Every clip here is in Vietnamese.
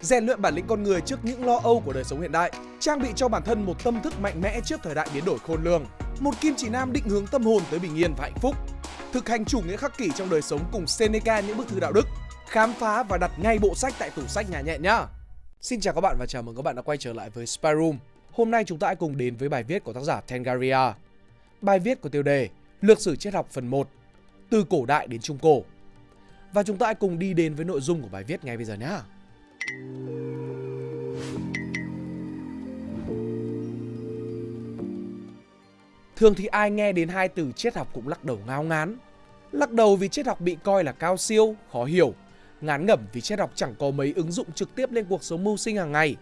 rèn luyện bản lĩnh con người trước những lo âu của đời sống hiện đại, trang bị cho bản thân một tâm thức mạnh mẽ trước thời đại biến đổi khôn lường, một kim chỉ nam định hướng tâm hồn tới bình yên và hạnh phúc, thực hành chủ nghĩa khắc kỷ trong đời sống cùng Seneca những bức thư đạo đức, khám phá và đặt ngay bộ sách tại tủ sách nhà nhẹ nhá. Xin chào các bạn và chào mừng các bạn đã quay trở lại với Spy Room. Hôm nay chúng ta hãy cùng đến với bài viết của tác giả Tengaria. Bài viết có tiêu đề Lược sử triết học phần 1 Từ cổ đại đến trung cổ. Và chúng ta hãy cùng đi đến với nội dung của bài viết ngay bây giờ nhé. Thường thì ai nghe đến hai từ triết học cũng lắc đầu ngao ngán. Lắc đầu vì triết học bị coi là cao siêu, khó hiểu. Ngán ngẩm vì triết học chẳng có mấy ứng dụng trực tiếp lên cuộc sống mưu sinh hàng ngày.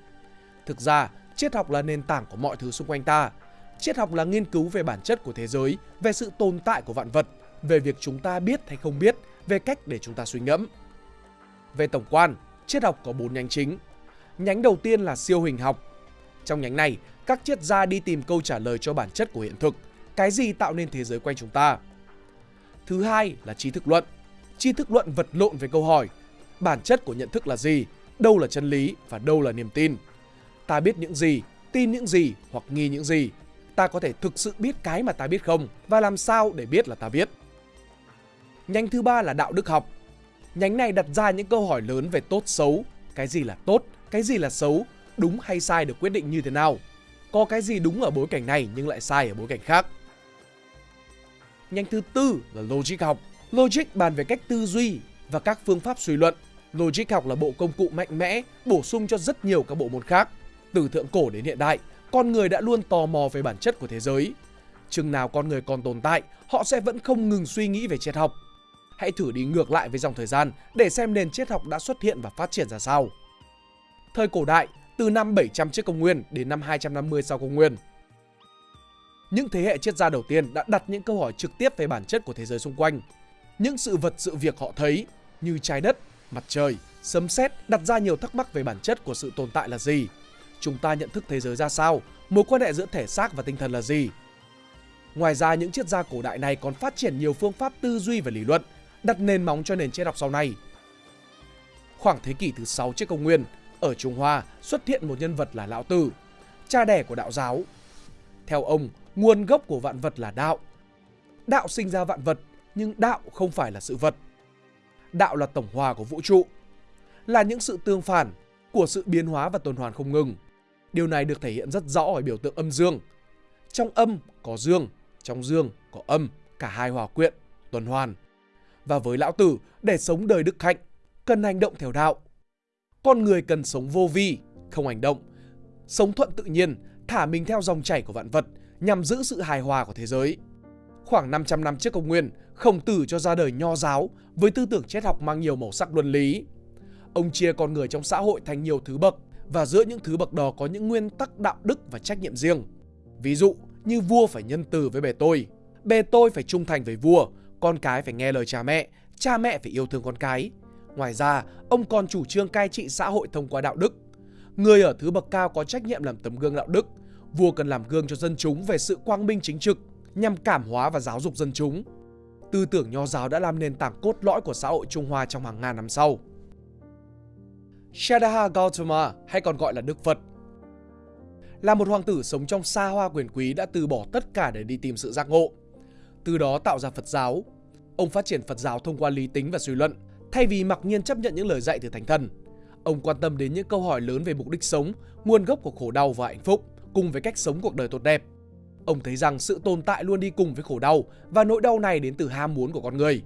Thực ra, triết học là nền tảng của mọi thứ xung quanh ta. Triết học là nghiên cứu về bản chất của thế giới, về sự tồn tại của vạn vật, về việc chúng ta biết hay không biết, về cách để chúng ta suy ngẫm. Về tổng quan, triết học có 4 nhánh chính. Nhánh đầu tiên là siêu hình học. Trong nhánh này, các triết gia đi tìm câu trả lời cho bản chất của hiện thực, cái gì tạo nên thế giới quanh chúng ta. Thứ hai là trí thức luận. Trí thức luận vật lộn với câu hỏi bản chất của nhận thức là gì, đâu là chân lý và đâu là niềm tin. Ta biết những gì, tin những gì hoặc nghi những gì. Ta có thể thực sự biết cái mà ta biết không và làm sao để biết là ta biết. Nhánh thứ ba là đạo đức học. Nhánh này đặt ra những câu hỏi lớn về tốt xấu, cái gì là tốt, cái gì là xấu, đúng hay sai được quyết định như thế nào. Có cái gì đúng ở bối cảnh này nhưng lại sai ở bối cảnh khác. Nhánh thứ tư là logic học. Logic bàn về cách tư duy và các phương pháp suy luận. Logic học là bộ công cụ mạnh mẽ bổ sung cho rất nhiều các bộ môn khác. Từ thượng cổ đến hiện đại, con người đã luôn tò mò về bản chất của thế giới. Chừng nào con người còn tồn tại, họ sẽ vẫn không ngừng suy nghĩ về triết học. Hãy thử đi ngược lại với dòng thời gian để xem nền triết học đã xuất hiện và phát triển ra sao. Thời cổ đại, từ năm 700 trước công nguyên đến năm 250 sau công nguyên. Những thế hệ triết gia đầu tiên đã đặt những câu hỏi trực tiếp về bản chất của thế giới xung quanh. Những sự vật sự việc họ thấy như trái đất, mặt trời, sấm sét đặt ra nhiều thắc mắc về bản chất của sự tồn tại là gì. Chúng ta nhận thức thế giới ra sao? Mối quan hệ giữa thể xác và tinh thần là gì? Ngoài ra, những triết gia cổ đại này còn phát triển nhiều phương pháp tư duy và lý luận, đặt nền móng cho nền triết học sau này. Khoảng thế kỷ thứ 6 trước công nguyên, ở Trung Hoa xuất hiện một nhân vật là Lão Tử, cha đẻ của đạo giáo. Theo ông, nguồn gốc của vạn vật là đạo. Đạo sinh ra vạn vật, nhưng đạo không phải là sự vật. Đạo là tổng hòa của vũ trụ, là những sự tương phản của sự biến hóa và tuần hoàn không ngừng. Điều này được thể hiện rất rõ ở biểu tượng âm dương. Trong âm có dương, trong dương có âm, cả hai hòa quyện, tuần hoàn. Và với lão tử, để sống đời đức hạnh, cần hành động theo đạo. Con người cần sống vô vi, không hành động, sống thuận tự nhiên, thả mình theo dòng chảy của vạn vật nhằm giữ sự hài hòa của thế giới. Khoảng 500 năm trước công nguyên, Khổng Tử cho ra đời nho giáo với tư tưởng triết học mang nhiều màu sắc luân lý. Ông chia con người trong xã hội thành nhiều thứ bậc và giữa những thứ bậc đó có những nguyên tắc đạo đức và trách nhiệm riêng. Ví dụ như vua phải nhân từ với bề tôi, bề tôi phải trung thành với vua, con cái phải nghe lời cha mẹ, cha mẹ phải yêu thương con cái. Ngoài ra, ông còn chủ trương cai trị xã hội thông qua đạo đức. Người ở thứ bậc cao có trách nhiệm làm tấm gương đạo đức, vua cần làm gương cho dân chúng về sự quang minh chính trực nhằm cảm hóa và giáo dục dân chúng. Tư tưởng nho giáo đã làm nền tảng cốt lõi của xã hội Trung Hoa trong hàng ngàn năm sau. Shadaha Gautama hay còn gọi là Đức Phật là một hoàng tử sống trong xa hoa quyền quý đã từ bỏ tất cả để đi tìm sự giác ngộ. Từ đó tạo ra Phật giáo. Ông phát triển Phật giáo thông qua lý tính và suy luận, thay vì mặc nhiên chấp nhận những lời dạy từ thánh thần. Ông quan tâm đến những câu hỏi lớn về mục đích sống, nguồn gốc của khổ đau và hạnh phúc, cùng với cách sống cuộc đời tốt đẹp. Ông thấy rằng sự tồn tại luôn đi cùng với khổ đau và nỗi đau này đến từ ham muốn của con người.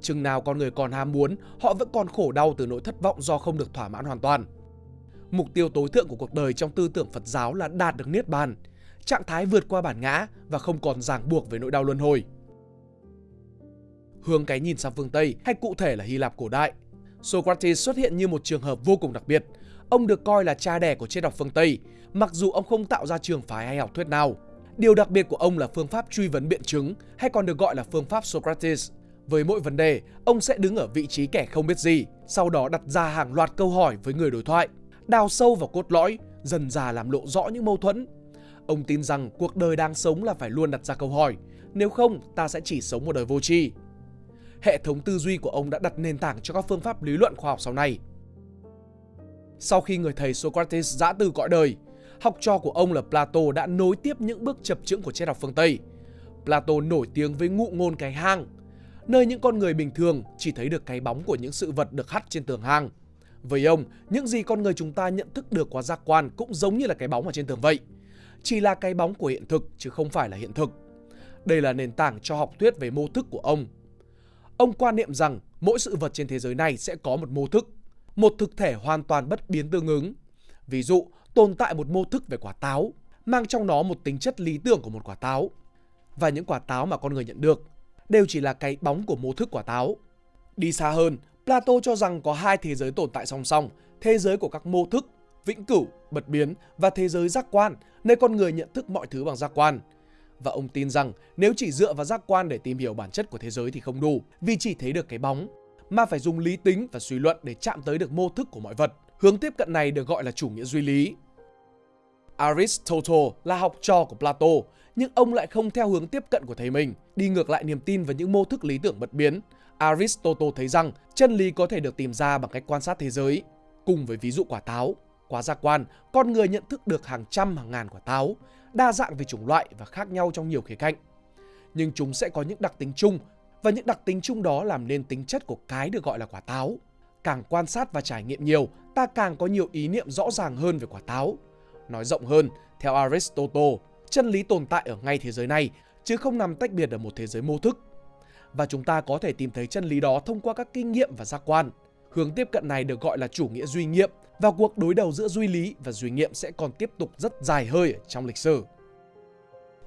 Chừng nào con người còn ham muốn, họ vẫn còn khổ đau từ nỗi thất vọng do không được thỏa mãn hoàn toàn. Mục tiêu tối thượng của cuộc đời trong tư tưởng Phật giáo là đạt được niết bàn, trạng thái vượt qua bản ngã và không còn ràng buộc với nỗi đau luân hồi. Hướng cái nhìn sang phương Tây hay cụ thể là Hy Lạp cổ đại, Socrates xuất hiện như một trường hợp vô cùng đặc biệt. Ông được coi là cha đẻ của triết học phương Tây, mặc dù ông không tạo ra trường phái hay học thuyết nào. Điều đặc biệt của ông là phương pháp truy vấn biện chứng hay còn được gọi là phương pháp Socrates. Với mỗi vấn đề, ông sẽ đứng ở vị trí kẻ không biết gì, sau đó đặt ra hàng loạt câu hỏi với người đối thoại, đào sâu vào cốt lõi, dần dà làm lộ rõ những mâu thuẫn. Ông tin rằng cuộc đời đang sống là phải luôn đặt ra câu hỏi, nếu không ta sẽ chỉ sống một đời vô tri. Hệ thống tư duy của ông đã đặt nền tảng cho các phương pháp lý luận khoa học sau này. Sau khi người thầy Socrates giã từ cõi đời, học trò của ông là Plato đã nối tiếp những bước chập chững của triết học phương Tây. Plato nổi tiếng với ngụ ngôn cái hang, nơi những con người bình thường chỉ thấy được cái bóng của những sự vật được hắt trên tường hang. Với ông, những gì con người chúng ta nhận thức được qua giác quan cũng giống như là cái bóng ở trên tường vậy. Chỉ là cái bóng của hiện thực chứ không phải là hiện thực. Đây là nền tảng cho học thuyết về mô thức của ông. Ông quan niệm rằng mỗi sự vật trên thế giới này sẽ có một mô thức, một thực thể hoàn toàn bất biến tương ứng. Ví dụ, tồn tại một mô thức về quả táo, mang trong nó một tính chất lý tưởng của một quả táo. Và những quả táo mà con người nhận được đều chỉ là cái bóng của mô thức quả táo. Đi xa hơn, Plato cho rằng có hai thế giới tồn tại song song, thế giới của các mô thức, vĩnh cửu, bật biến và thế giới giác quan, nơi con người nhận thức mọi thứ bằng giác quan. Và ông tin rằng nếu chỉ dựa vào giác quan để tìm hiểu bản chất của thế giới thì không đủ, vì chỉ thấy được cái bóng, mà phải dùng lý tính và suy luận để chạm tới được mô thức của mọi vật. Hướng tiếp cận này được gọi là chủ nghĩa duy lý. Aristotle là học trò của Plato, nhưng ông lại không theo hướng tiếp cận của thầy mình, đi ngược lại niềm tin vào những mô thức lý tưởng bất biến. Aristotle thấy rằng chân lý có thể được tìm ra bằng cách quan sát thế giới. Cùng với ví dụ quả táo, qua giác quan, con người nhận thức được hàng trăm hàng ngàn quả táo, đa dạng về chủng loại và khác nhau trong nhiều khía cạnh. Nhưng chúng sẽ có những đặc tính chung và những đặc tính chung đó làm nên tính chất của cái được gọi là quả táo. Càng quan sát và trải nghiệm nhiều, ta càng có nhiều ý niệm rõ ràng hơn về quả táo. Nói rộng hơn, theo Aristotle, chân lý tồn tại ở ngay thế giới này chứ không nằm tách biệt ở một thế giới mô thức. Và chúng ta có thể tìm thấy chân lý đó thông qua các kinh nghiệm và giác quan. Hướng tiếp cận này được gọi là chủ nghĩa duy nghiệm và cuộc đối đầu giữa duy lý và duy nghiệm sẽ còn tiếp tục rất dài hơi trong lịch sử.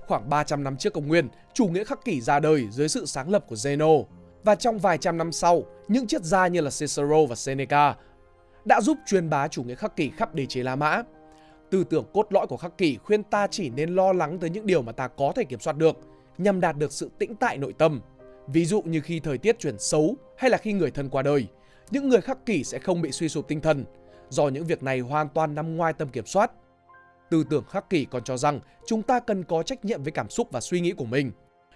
Khoảng 300 năm trước công nguyên, chủ nghĩa khắc kỷ ra đời dưới sự sáng lập của Zeno. Và trong vài trăm năm sau, những triết gia như là Cicero và Seneca đã giúp truyền bá chủ nghĩa khắc kỷ khắp đế chế La Mã. Tư tưởng cốt lõi của khắc kỷ khuyên ta chỉ nên lo lắng tới những điều mà ta có thể kiểm soát được, nhằm đạt được sự tĩnh tại nội tâm. Ví dụ như khi thời tiết chuyển xấu hay là khi người thân qua đời, những người khắc kỷ sẽ không bị suy sụp tinh thần, do những việc này hoàn toàn nằm ngoài tầm kiểm soát. Tư tưởng khắc kỷ còn cho rằng chúng ta cần có trách nhiệm với cảm xúc và suy nghĩ của mình.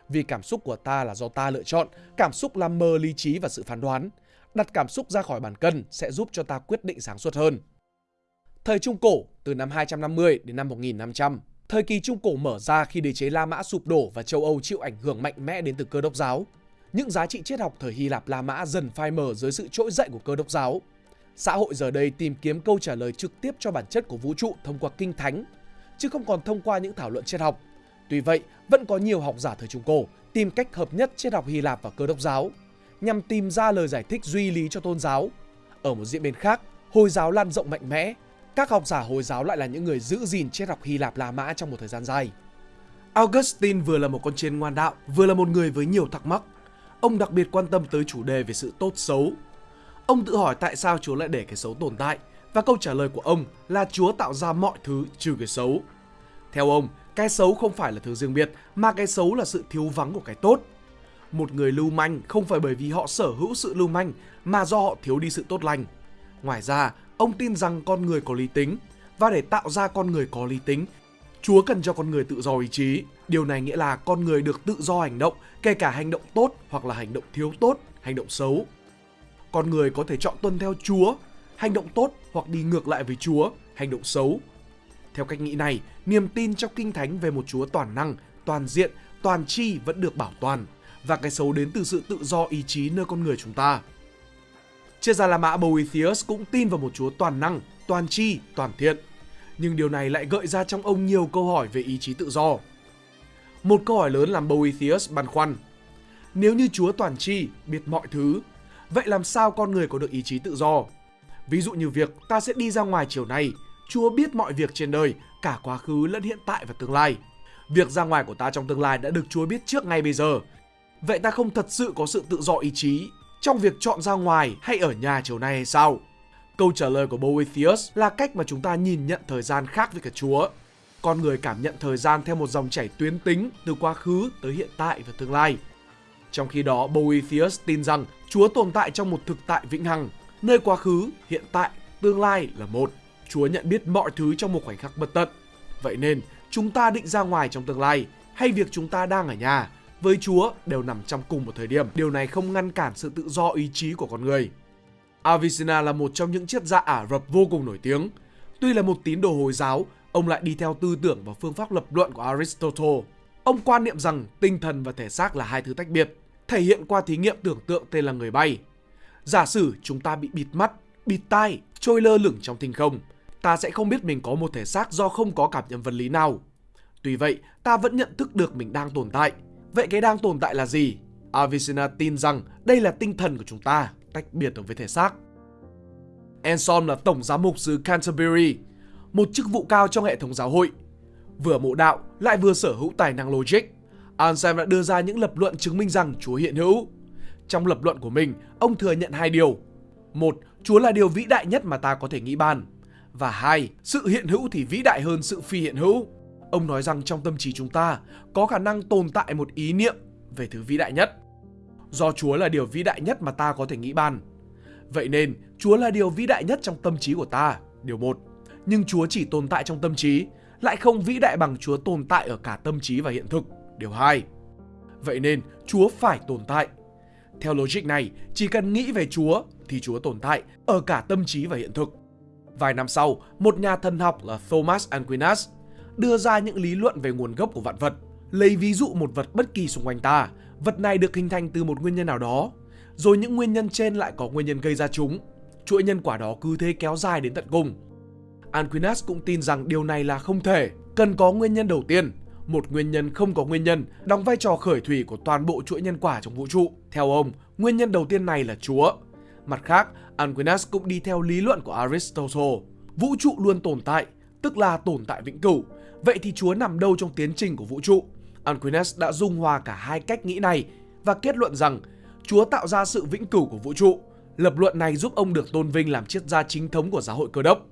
Vì cảm xúc của ta là do ta lựa chọn, cảm xúc làm mờ lý trí và sự phán đoán. Đặt cảm xúc ra khỏi bàn cân sẽ giúp cho ta quyết định sáng suốt hơn. Thời Trung Cổ, từ năm 250 đến năm 1500, thời kỳ Trung Cổ mở ra khi đế chế La Mã sụp đổ và châu Âu chịu ảnh hưởng mạnh mẽ đến từ cơ đốc giáo. Những giá trị triết học thời Hy Lạp La Mã dần phai mờ dưới sự trỗi dậy của cơ đốc giáo. Xã hội giờ đây tìm kiếm câu trả lời trực tiếp cho bản chất của vũ trụ thông qua kinh thánh, chứ không còn thông qua những thảo luận triết học. Tuy vậy, vẫn có nhiều học giả thời Trung Cổ tìm cách hợp nhất triết học Hy Lạp và cơ đốc giáo, nhằm tìm ra lời giải thích duy lý cho tôn giáo. Ở một diễn biến khác, Hồi giáo lan rộng mạnh mẽ, các học giả Hồi giáo lại là những người giữ gìn triết học Hy Lạp La Mã trong một thời gian dài. Augustine vừa là một con chiên ngoan đạo, vừa là một người với nhiều thắc mắc. Ông đặc biệt quan tâm tới chủ đề về sự tốt xấu. Ông tự hỏi tại sao Chúa lại để cái xấu tồn tại và câu trả lời của ông là Chúa tạo ra mọi thứ trừ cái xấu. Theo ông, cái xấu không phải là thứ riêng biệt mà cái xấu là sự thiếu vắng của cái tốt. Một người lưu manh không phải bởi vì họ sở hữu sự lưu manh mà do họ thiếu đi sự tốt lành. Ngoài ra, ông tin rằng con người có lý tính và để tạo ra con người có lý tính, Chúa cần cho con người tự do ý chí. Điều này nghĩa là con người được tự do hành động, kể cả hành động tốt hoặc là hành động thiếu tốt, hành động xấu. Con người có thể chọn tuân theo Chúa, hành động tốt hoặc đi ngược lại với Chúa, hành động xấu. Theo cách nghĩ này, niềm tin trong Kinh Thánh về một Chúa toàn năng, toàn diện, toàn tri vẫn được bảo toàn và cái xấu đến từ sự tự do ý chí nơi con người chúng ta. Triết gia La Mã Boethius cũng tin vào một Chúa toàn năng, toàn tri, toàn thiện. Nhưng điều này lại gợi ra trong ông nhiều câu hỏi về ý chí tự do. Một câu hỏi lớn làm Boethius băn khoăn. Nếu như Chúa toàn tri, biết mọi thứ, vậy làm sao con người có được ý chí tự do? Ví dụ như việc ta sẽ đi ra ngoài chiều nay, Chúa biết mọi việc trên đời, cả quá khứ lẫn hiện tại và tương lai. Việc ra ngoài của ta trong tương lai đã được Chúa biết trước ngay bây giờ. Vậy ta không thật sự có sự tự do ý chí trong việc chọn ra ngoài hay ở nhà chiều nay hay sao? Câu trả lời của Boethius là cách mà chúng ta nhìn nhận thời gian khác với cả Chúa. Con người cảm nhận thời gian theo một dòng chảy tuyến tính từ quá khứ tới hiện tại và tương lai. Trong khi đó, Boethius tin rằng Chúa tồn tại trong một thực tại vĩnh hằng, nơi quá khứ, hiện tại, tương lai là một. Chúa nhận biết mọi thứ trong một khoảnh khắc bất tận. Vậy nên, chúng ta định ra ngoài trong tương lai hay việc chúng ta đang ở nhà với Chúa đều nằm trong cùng một thời điểm. Điều này không ngăn cản sự tự do ý chí của con người. Avicenna là một trong những triết gia Ả Rập vô cùng nổi tiếng. Tuy là một tín đồ Hồi giáo, ông lại đi theo tư tưởng và phương pháp lập luận của Aristotle. Ông quan niệm rằng tinh thần và thể xác là hai thứ tách biệt, thể hiện qua thí nghiệm tưởng tượng tên là người bay. Giả sử chúng ta bị bịt mắt, bịt tai, trôi lơ lửng trong thinh không, ta sẽ không biết mình có một thể xác do không có cảm nhận vật lý nào. Tuy vậy, ta vẫn nhận thức được mình đang tồn tại. Vậy cái đang tồn tại là gì? Avicenna tin rằng đây là tinh thần của chúng ta, tách biệt với thể xác. Anselm là tổng giám mục xứ Canterbury, một chức vụ cao trong hệ thống giáo hội. Vừa mộ đạo lại vừa sở hữu tài năng logic, Anselm đã đưa ra những lập luận chứng minh rằng Chúa hiện hữu. Trong lập luận của mình, ông thừa nhận hai điều. Một, Chúa là điều vĩ đại nhất mà ta có thể nghĩ bàn. Và hai, sự hiện hữu thì vĩ đại hơn sự phi hiện hữu. Ông nói rằng trong tâm trí chúng ta có khả năng tồn tại một ý niệm về thứ vĩ đại nhất. Do Chúa là điều vĩ đại nhất mà ta có thể nghĩ bàn. Vậy nên, Chúa là điều vĩ đại nhất trong tâm trí của ta, điều một. Nhưng Chúa chỉ tồn tại trong tâm trí, lại không vĩ đại bằng Chúa tồn tại ở cả tâm trí và hiện thực, điều hai. Vậy nên, Chúa phải tồn tại. Theo logic này, chỉ cần nghĩ về Chúa thì Chúa tồn tại ở cả tâm trí và hiện thực. Vài năm sau, một nhà thần học là Thomas Aquinas đưa ra những lý luận về nguồn gốc của vạn vật. Lấy ví dụ một vật bất kỳ xung quanh ta, vật này được hình thành từ một nguyên nhân nào đó, rồi những nguyên nhân trên lại có nguyên nhân gây ra chúng. Chuỗi nhân quả đó cứ thế kéo dài đến tận cùng. Aquinas cũng tin rằng điều này là không thể, cần có nguyên nhân đầu tiên. Một nguyên nhân không có nguyên nhân đóng vai trò khởi thủy của toàn bộ chuỗi nhân quả trong vũ trụ. Theo ông, nguyên nhân đầu tiên này là Chúa. Mặt khác, Aquinas cũng đi theo lý luận của Aristotle. Vũ trụ luôn tồn tại, tức là tồn tại vĩnh cửu. Vậy thì Chúa nằm đâu trong tiến trình của vũ trụ? Aquinas đã dung hòa cả hai cách nghĩ này và kết luận rằng Chúa tạo ra sự vĩnh cửu của vũ trụ. Lập luận này giúp ông được tôn vinh làm triết gia chính thống của giáo hội cơ đốc.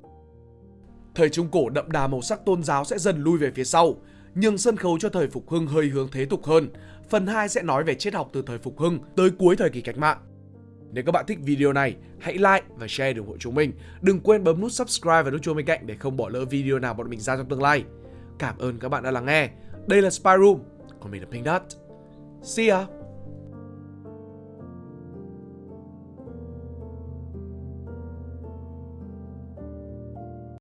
Thời Trung Cổ đậm đà màu sắc tôn giáo sẽ dần lui về phía sau, nhưng sân khấu cho thời Phục Hưng hơi hướng thế tục hơn. Phần 2 sẽ nói về triết học từ thời Phục Hưng tới cuối thời kỳ cách mạng. Nếu các bạn thích video này, hãy like và share ủng hộ chúng mình. Đừng quên bấm nút subscribe và nút chuông bên cạnh để không bỏ lỡ video nào bọn mình ra trong tương lai. Cảm ơn các bạn đã lắng nghe. Đây là Spy Room, còn mình là Pink Dot. See ya!